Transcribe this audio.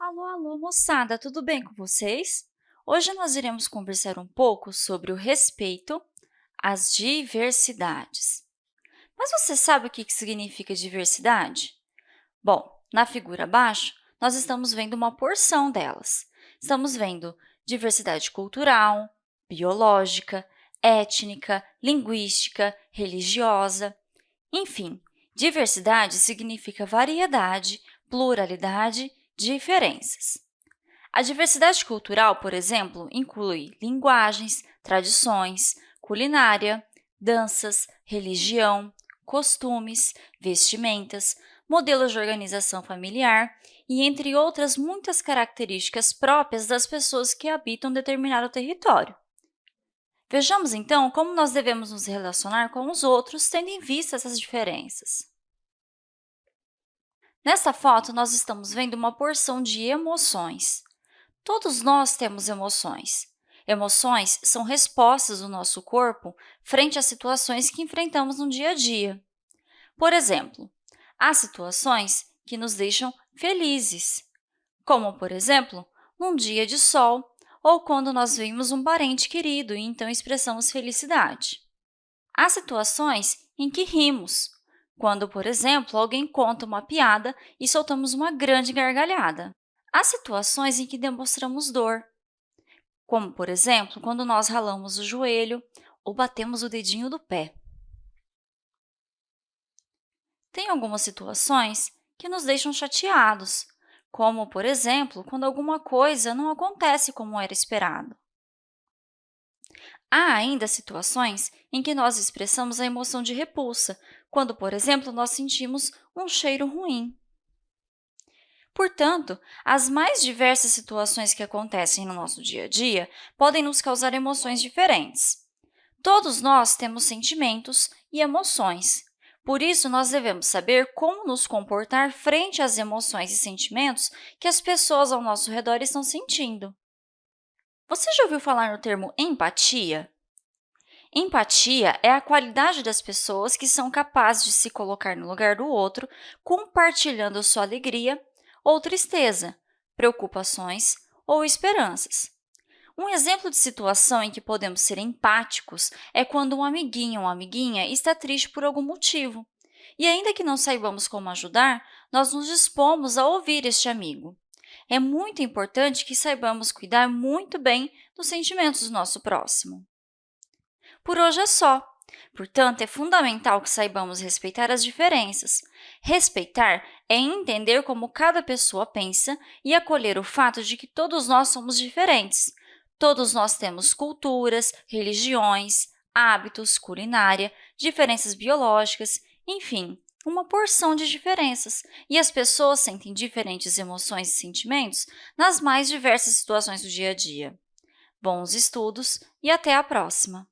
Alô, alô, moçada, tudo bem com vocês? Hoje nós iremos conversar um pouco sobre o respeito às diversidades. Mas você sabe o que significa diversidade? Bom, na figura abaixo, nós estamos vendo uma porção delas. Estamos vendo diversidade cultural, biológica, étnica, linguística, religiosa. Enfim, diversidade significa variedade, pluralidade Diferenças. A diversidade cultural, por exemplo, inclui linguagens, tradições, culinária, danças, religião, costumes, vestimentas, modelos de organização familiar e entre outras muitas características próprias das pessoas que habitam determinado território. Vejamos, então, como nós devemos nos relacionar com os outros, tendo em vista essas diferenças. Nesta foto, nós estamos vendo uma porção de emoções. Todos nós temos emoções. Emoções são respostas do nosso corpo frente às situações que enfrentamos no dia a dia. Por exemplo, há situações que nos deixam felizes, como, por exemplo, num dia de sol ou quando nós vimos um parente querido e então expressamos felicidade. Há situações em que rimos, quando, por exemplo, alguém conta uma piada e soltamos uma grande gargalhada. Há situações em que demonstramos dor, como, por exemplo, quando nós ralamos o joelho ou batemos o dedinho do pé. Tem algumas situações que nos deixam chateados, como, por exemplo, quando alguma coisa não acontece como era esperado. Há ainda situações em que nós expressamos a emoção de repulsa, quando, por exemplo, nós sentimos um cheiro ruim. Portanto, as mais diversas situações que acontecem no nosso dia a dia podem nos causar emoções diferentes. Todos nós temos sentimentos e emoções. Por isso, nós devemos saber como nos comportar frente às emoções e sentimentos que as pessoas ao nosso redor estão sentindo. Você já ouviu falar no termo empatia? Empatia é a qualidade das pessoas que são capazes de se colocar no lugar do outro, compartilhando sua alegria ou tristeza, preocupações ou esperanças. Um exemplo de situação em que podemos ser empáticos é quando um amiguinho ou amiguinha está triste por algum motivo. E ainda que não saibamos como ajudar, nós nos dispomos a ouvir este amigo é muito importante que saibamos cuidar muito bem dos sentimentos do nosso próximo. Por hoje é só. Portanto, é fundamental que saibamos respeitar as diferenças. Respeitar é entender como cada pessoa pensa e acolher o fato de que todos nós somos diferentes. Todos nós temos culturas, religiões, hábitos, culinária, diferenças biológicas, enfim, uma porção de diferenças, e as pessoas sentem diferentes emoções e sentimentos nas mais diversas situações do dia a dia. Bons estudos e até a próxima!